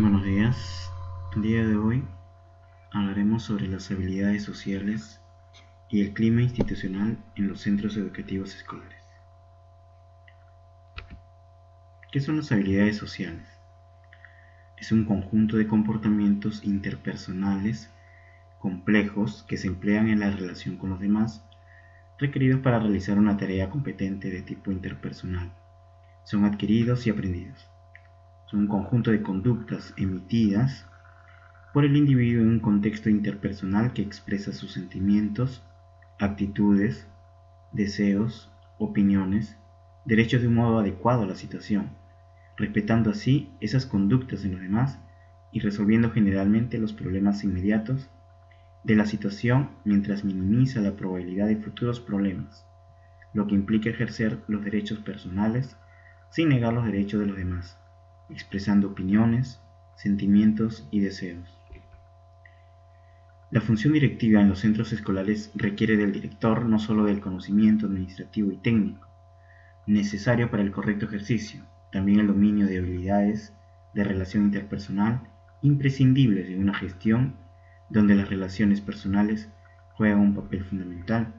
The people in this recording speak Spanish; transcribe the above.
Buenos días. El día de hoy hablaremos sobre las habilidades sociales y el clima institucional en los centros educativos escolares. ¿Qué son las habilidades sociales? Es un conjunto de comportamientos interpersonales complejos que se emplean en la relación con los demás, requeridos para realizar una tarea competente de tipo interpersonal. Son adquiridos y aprendidos son un conjunto de conductas emitidas por el individuo en un contexto interpersonal que expresa sus sentimientos, actitudes, deseos, opiniones, derechos de un modo adecuado a la situación, respetando así esas conductas en los demás y resolviendo generalmente los problemas inmediatos de la situación mientras minimiza la probabilidad de futuros problemas, lo que implica ejercer los derechos personales sin negar los derechos de los demás expresando opiniones, sentimientos y deseos. La función directiva en los centros escolares requiere del director no solo del conocimiento administrativo y técnico, necesario para el correcto ejercicio, también el dominio de habilidades de relación interpersonal imprescindibles en una gestión donde las relaciones personales juegan un papel fundamental